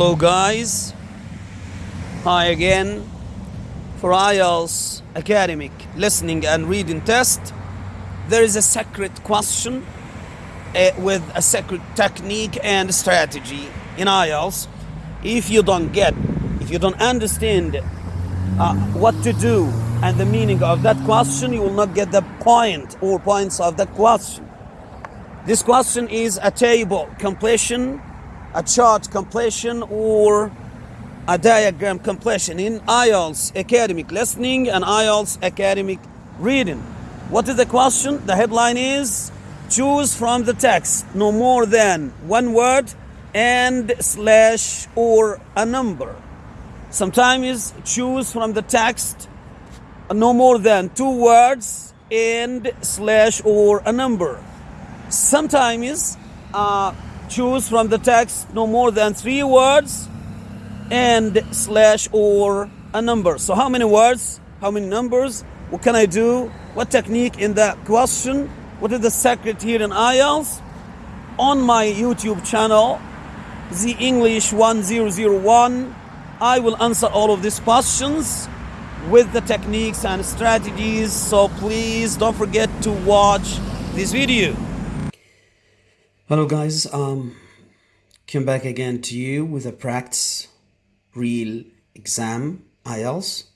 Hello guys, hi again for IELTS academic listening and reading test. There is a secret question uh, with a secret technique and strategy in IELTS. If you don't get, if you don't understand uh, what to do and the meaning of that question, you will not get the point or points of that question. This question is a table completion, a chart completion, or a diagram completion in IELTS academic listening and IELTS academic reading. What is the question? The headline is choose from the text no more than one word and slash or a number. Sometimes choose from the text no more than two words and slash or a number. Sometimes uh, choose from the text no more than three words and slash or a number. So how many words? How many numbers? What can I do? What technique in the question? What is the secret here in IELTS? On my YouTube channel, the English 1001, I will answer all of these questions with the techniques and strategies. So please don't forget to watch this video. Hello guys, um, come back again to you with a practice real exam IELTS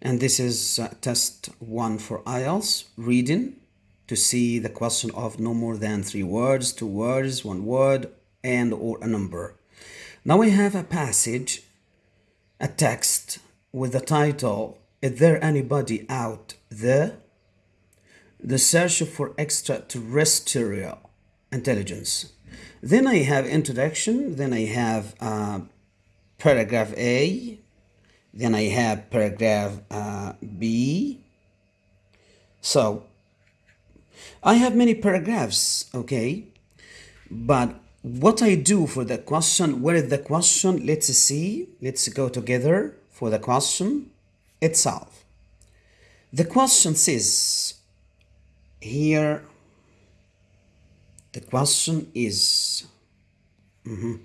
and this is uh, test one for IELTS reading to see the question of no more than three words, two words, one word and or a number. Now we have a passage, a text with the title Is there anybody out there? The search for extraterrestrial intelligence. Then I have introduction, then I have uh, paragraph A, then I have paragraph uh, B. So I have many paragraphs, okay? But what I do for the question, where is the question? Let's see, let's go together for the question itself. The question says here the question is mhm,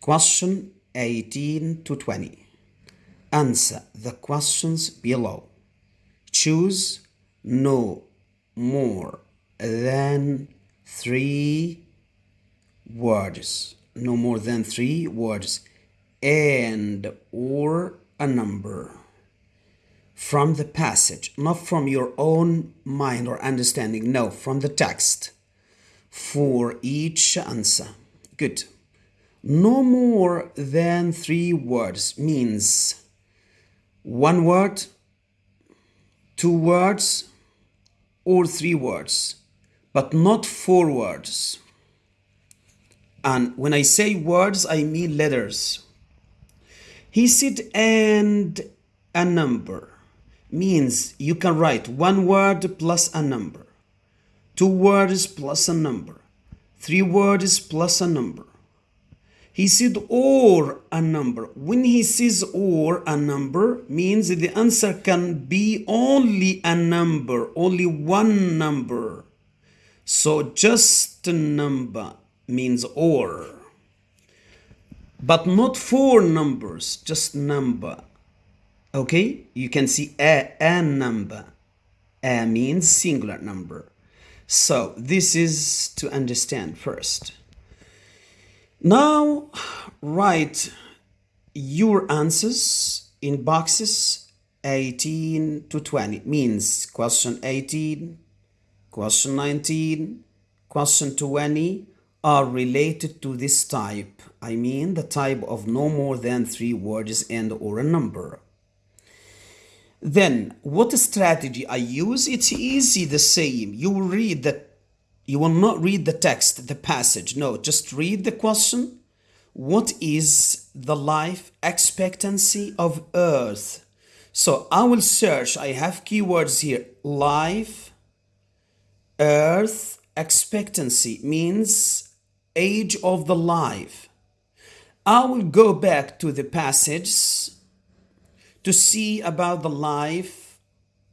question 18 to 20. Answer the questions below. Choose no more than three words. No more than three words. And or a number from the passage, not from your own mind or understanding. No, from the text for each answer. Good. No more than three words means one word, two words, or three words, but not four words. And when I say words, I mean letters. He said, and a number means you can write one word plus a number two words plus a number, three words plus a number. He said or a number. When he says or a number means the answer can be only a number, only one number. So just a number means or. But not four numbers, just number. Okay? You can see a, a number. A means singular number. So this is to understand first. Now write your answers in boxes 18 to 20 means question 18, question 19, question 20 are related to this type. I mean the type of no more than three words and or a number. Then what strategy I use? It's easy the same. You will read that you will not read the text, the passage. No, just read the question. What is the life expectancy of Earth? So I will search. I have keywords here. Life, Earth, expectancy means age of the life. I will go back to the passage to see about the life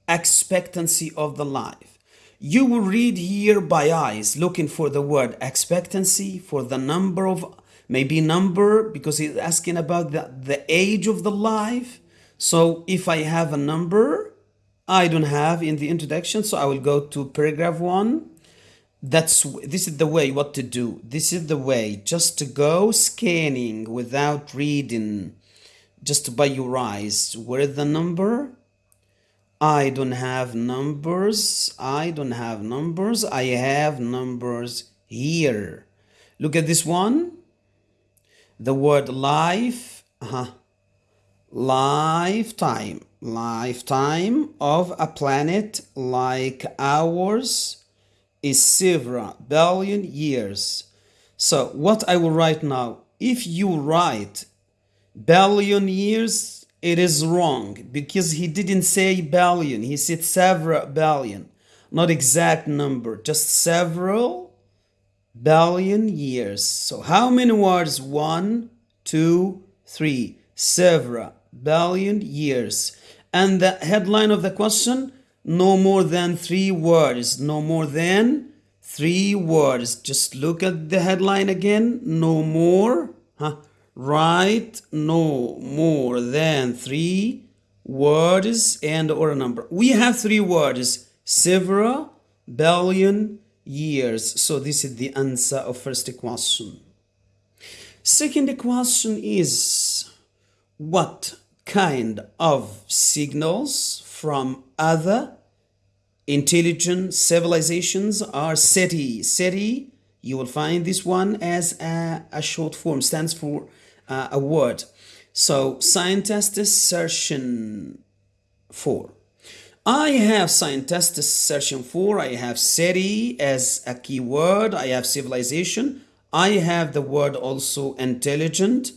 expectancy of the life. You will read here by eyes, looking for the word expectancy, for the number of maybe number because he's asking about the, the age of the life. So if I have a number, I don't have in the introduction, so I will go to paragraph one. That's this is the way what to do. This is the way just to go scanning without reading, just by your eyes. Where is the number? I don't have numbers. I don't have numbers. I have numbers here. Look at this one. The word life. Uh-huh. Lifetime. Lifetime of a planet like ours is several billion years. So what I will write now, if you write billion years, it is wrong because he didn't say billion, he said several billion, not exact number, just several billion years. So how many words? One, two, three, several billion years. And the headline of the question, no more than three words, no more than three words. Just look at the headline again, no more, huh? Write no more than three words and or a number. We have three words, several billion years. So this is the answer of first question. Second question is what kind of signals from other intelligent civilizations are SETI. SETI, you will find this one as a, a short form, stands for uh, a word. So scientists searching for. I have scientists searching for, I have SETI as a keyword, I have civilization, I have the word also intelligent,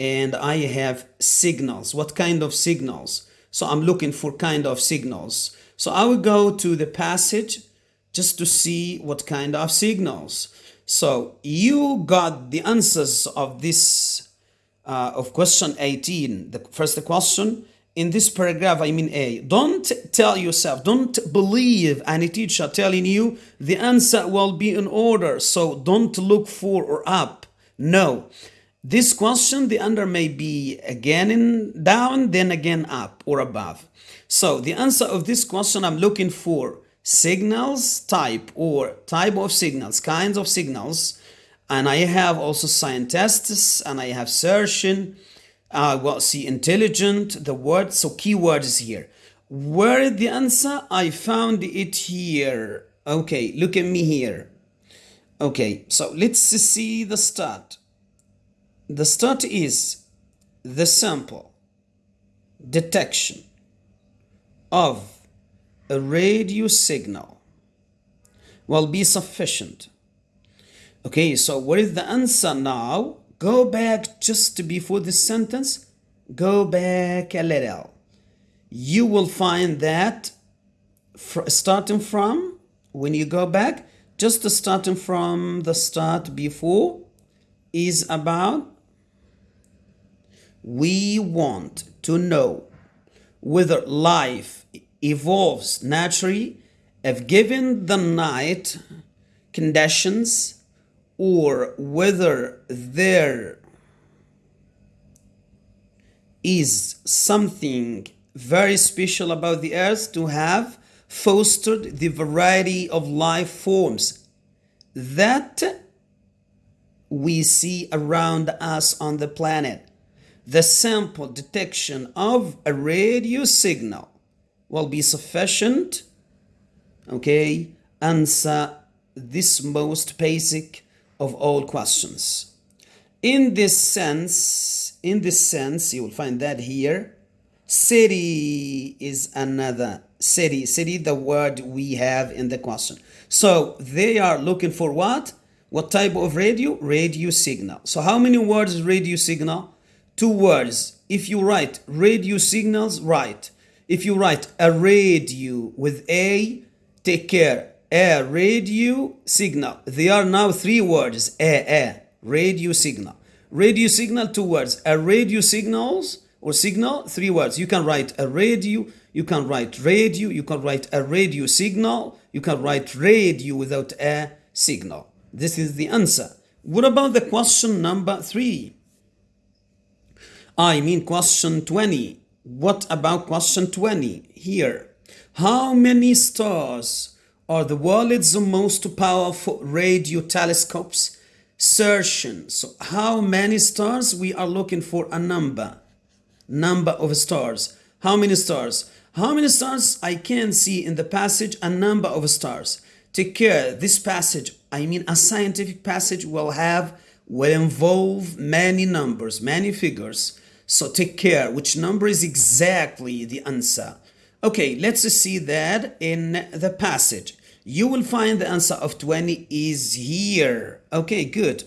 and I have signals. What kind of signals? So I'm looking for kind of signals. So I will go to the passage just to see what kind of signals. So you got the answers of this, uh, of question 18, the first question. In this paragraph, I mean A, don't tell yourself, don't believe any teacher telling you the answer will be in order. So don't look for or up. No, this question, the under may be again in down, then again up or above. So the answer of this question, I'm looking for signals type or type of signals, kinds of signals. And I have also scientists and I have searching. Uh, well, see intelligent, the word, so keyword is here. Where is the answer? I found it here. Okay, look at me here. Okay, so let's see the start. The start is the sample detection of a radio signal will be sufficient. Okay, so what is the answer now? Go back just before this sentence. Go back a little. You will find that starting from, when you go back, just starting from the start before is about we want to know whether life evolves naturally if given the night conditions or whether there is something very special about the earth to have fostered the variety of life forms that we see around us on the planet. The sample detection of a radio signal will be sufficient okay answer this most basic of all questions. In this sense in this sense you will find that here SETI is another SETI SETI the word we have in the question. So they are looking for what? What type of radio? Radio signal. So how many words radio signal? Two words. If you write radio signals, write. If you write a radio with A, take care. A radio signal. They are now three words. A, a, radio signal. Radio signal, two words. A radio signals or signal, three words. You can write a radio, you can write radio, you can write a radio signal, you can write radio without a signal. This is the answer. What about the question number three? I mean question 20. What about question 20? Here. How many stars are the world's most powerful radio telescopes searching? So how many stars? We are looking for a number. Number of stars. How many stars? How many stars? I can see in the passage a number of stars. Take care. This passage, I mean a scientific passage will have, will involve many numbers, many figures. So take care. Which number is exactly the answer? Okay, let's see that in the passage. You will find the answer of 20 is here. Okay, good.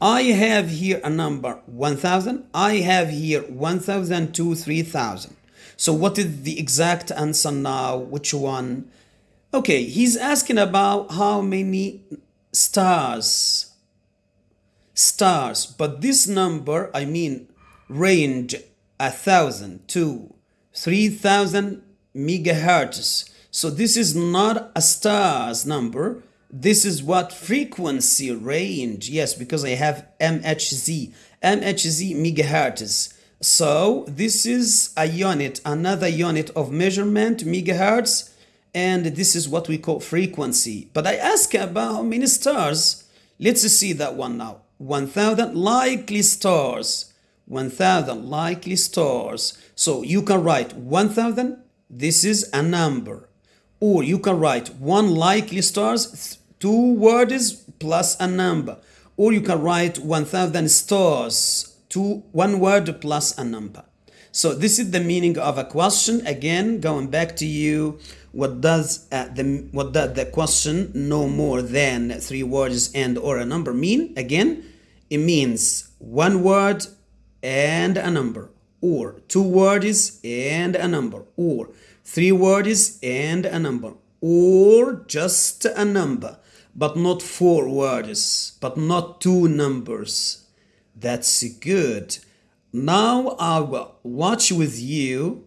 I have here a number 1000. I have here 1002, 3000. So what is the exact answer now? Which one? Okay, he's asking about how many stars. Stars. But this number, I mean range a thousand to 3000 megahertz. So this is not a stars number. This is what frequency range. Yes, because I have MHz, MHz megahertz. So this is a unit, another unit of measurement, megahertz, and this is what we call frequency. But I ask about how many stars. Let's see that one now. 1000 likely stars 1000 likely stars. So you can write 1000, this is a number. Or you can write one likely stars, two words plus a number. Or you can write 1000 stars, two, one word plus a number. So this is the meaning of a question. Again, going back to you, what does uh, the what does the question no more than three words and or a number mean? Again, it means one word and a number or two words and a number or three words and a number or just a number but not four words but not two numbers. That's good. Now i will watch with you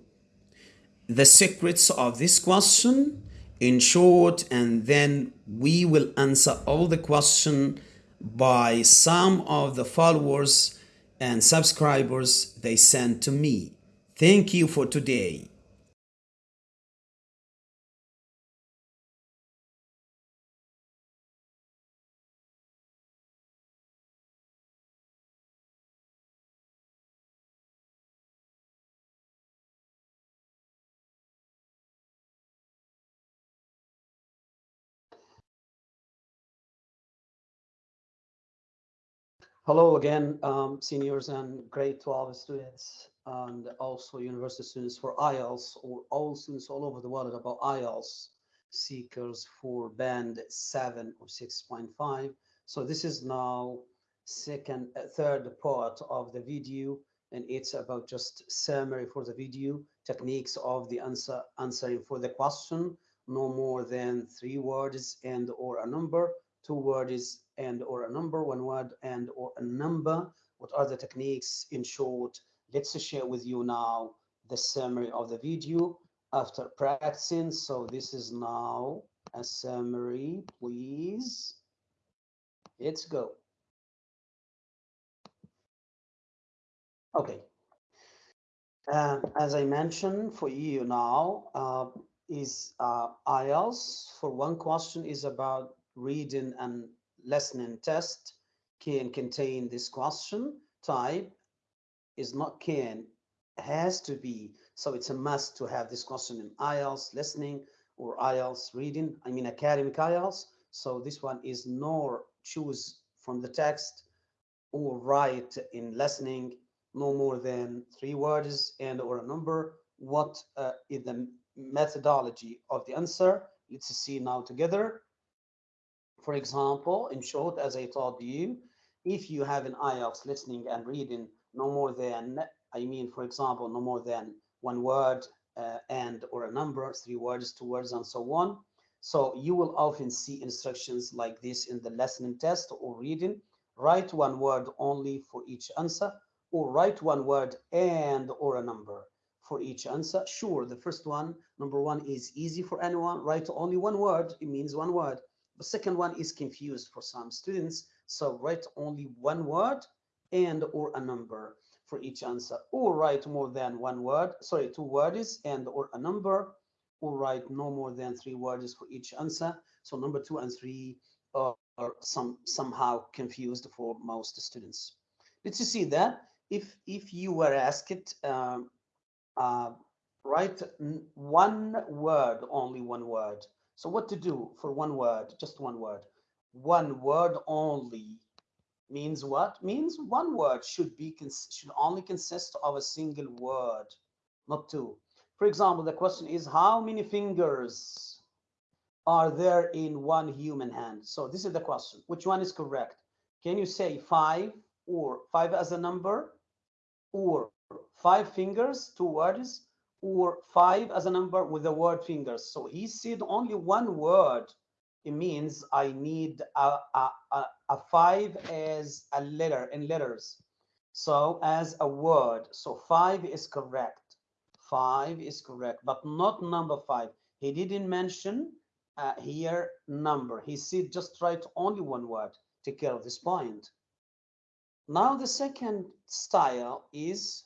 the secrets of this question. In short and then we will answer all the question by some of the followers and subscribers they send to me. Thank you for today. Hello again, um, seniors and grade 12 students and also university students for IELTS or all students all over the world about IELTS seekers for band 7 or 6.5. So this is now second, uh, third part of the video and it's about just summary for the video, techniques of the answer answering for the question, no more than three words and or a number two words and or a number, one word and or a number. What are the techniques in short? Let's share with you now the summary of the video after practicing. So this is now a summary, please. Let's go. Okay. Um, as I mentioned for you now, uh, is uh, IELTS for one question is about reading and listening test can contain this question. Type is not can has to be. So it's a must to have this question in IELTS listening or IELTS reading I mean academic IELTS so this one is nor choose from the text or write in listening no more than three words and or a number. What uh, is the methodology of the answer? Let's see now together for example, in short, as I told you, if you have an IELTS listening and reading no more than, I mean, for example, no more than one word uh, and or a number, three words, two words, and so on. So you will often see instructions like this in the listening test or reading. Write one word only for each answer or write one word and or a number for each answer. Sure, the first one, number one is easy for anyone. Write only one word. It means one word. The second one is confused for some students. So write only one word and or a number for each answer or write more than one word, sorry, two words and or a number or write no more than three words for each answer. So number two and three are, are some somehow confused for most students. Let's see that if if you were asked um, uh, write one word, only one word. So what to do for one word, just one word. One word only means what? Means one word should be should only consist of a single word, not two. For example, the question is how many fingers are there in one human hand? So this is the question. Which one is correct? Can you say five or five as a number or five fingers, two words, or five as a number with the word fingers. So he said only one word. It means I need a, a, a, a five as a letter in letters. So as a word. So five is correct. Five is correct, but not number five. He didn't mention uh, here number. He said just write only one word. Take care of this point. Now the second style is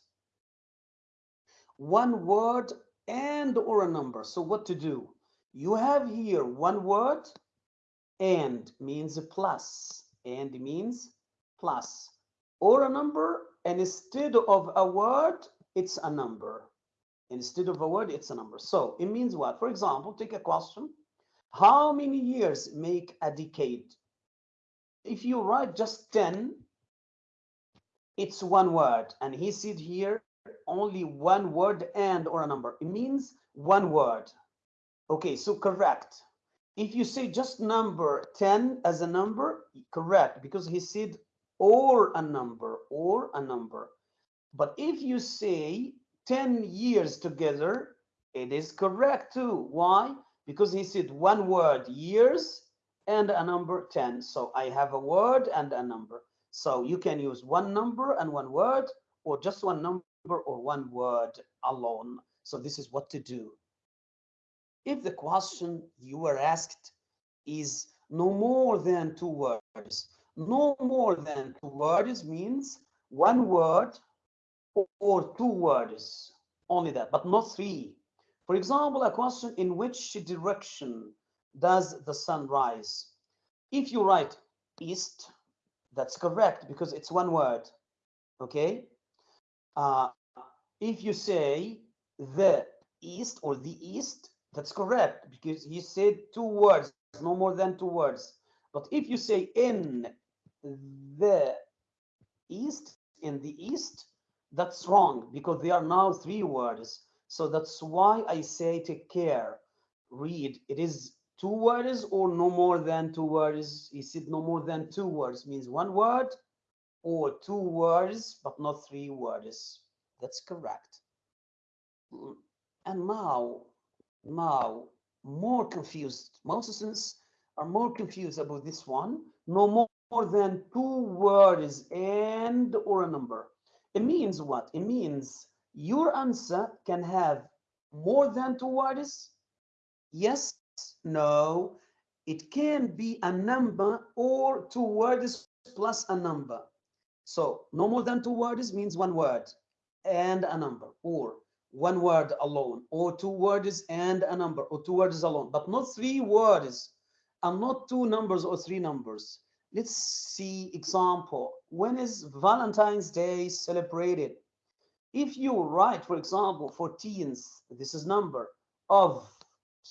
one word and or a number. So what to do? You have here one word and means a plus. And means plus. Or a number and instead of a word it's a number. Instead of a word it's a number. So it means what? For example take a question. How many years make a decade? If you write just 10 it's one word. And he said here only one word and or a number. It means one word. Okay, so correct. If you say just number 10 as a number, correct, because he said or a number, or a number. But if you say 10 years together, it is correct too. Why? Because he said one word, years, and a number 10. So I have a word and a number. So you can use one number and one word, or just one number or one word alone. So this is what to do. If the question you were asked is no more than two words, no more than two words means one word or two words, only that, but not three. For example, a question in which direction does the sun rise? If you write east, that's correct because it's one word, okay? Uh, if you say the east or the east, that's correct because he said two words, no more than two words. But if you say in the east, in the east, that's wrong because they are now three words. So that's why I say take care. Read. It is two words or no more than two words. He said no more than two words means one word or two words, but not three words. That's correct. And now, now, more confused. Most are more confused about this one. No more, more than two words and or a number. It means what? It means your answer can have more than two words. Yes, no. It can be a number or two words plus a number. So no more than two words means one word and a number or one word alone or two words and a number or two words alone but not three words and not two numbers or three numbers. Let's see example. When is valentine's day celebrated? If you write for example 14th this is number of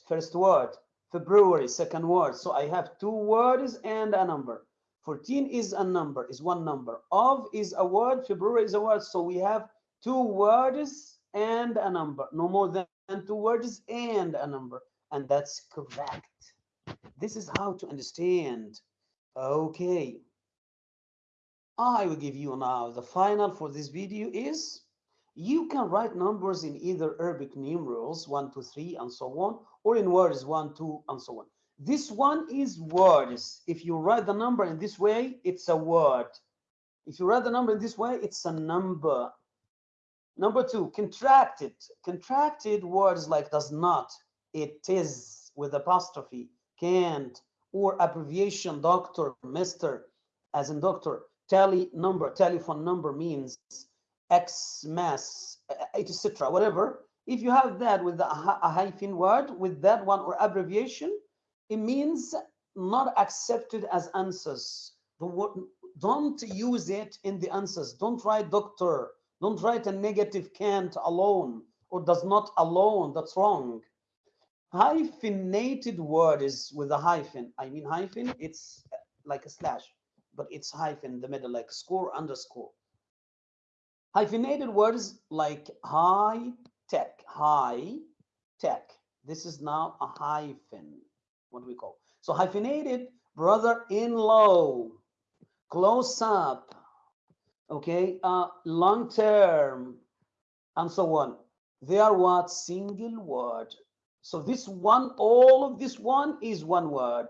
first word february second word so i have two words and a number. 14 is a number is one number. Of is a word february is a word so we have two words and a number. No more than two words and a number. And that's correct. This is how to understand. Okay. I will give you now the final for this video is you can write numbers in either arabic numerals one two three and so on or in words one two and so on. This one is words. If you write the number in this way it's a word. If you write the number in this way it's a number Number two, contracted. Contracted words like does not, it is with apostrophe, can't, or abbreviation, doctor, mister, as in doctor, tele number, telephone number means X mass, eh, etc. Whatever. If you have that with a, a hyphen word, with that one or abbreviation, it means not accepted as answers. The word, don't use it in the answers. Don't write doctor. Don't write a negative can't alone or does not alone. That's wrong. Hyphenated word is with a hyphen. I mean hyphen, it's uh, like a slash, but it's hyphen the middle, like score underscore. Hyphenated words like high tech, high tech. This is now a hyphen, what do we call? So hyphenated brother-in-law, close up, okay, uh, long term, and so on. They are what? Single word. So this one, all of this one is one word.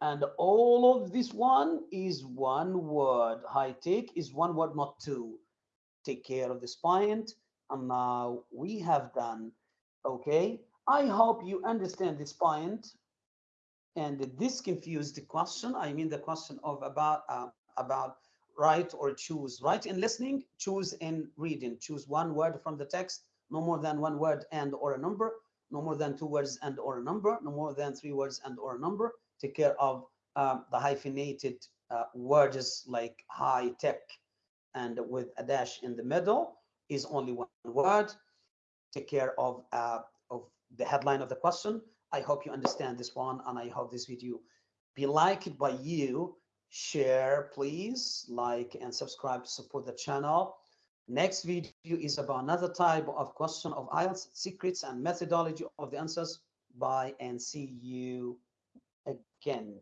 And all of this one is one word. High take is one word, not two. Take care of this point. And now we have done, okay? I hope you understand this point and this confused the question. I mean the question of about uh, about write or choose. Write in listening, choose in reading. Choose one word from the text, no more than one word and or a number, no more than two words and or a number, no more than three words and or a number. Take care of um, the hyphenated uh, words like high tech and with a dash in the middle is only one word. Take care of, uh, of the headline of the question. I hope you understand this one and I hope this video be liked by you. Share, please, like and subscribe to support the channel. Next video is about another type of question of IELTS, secrets and methodology of the answers. Bye and see you again.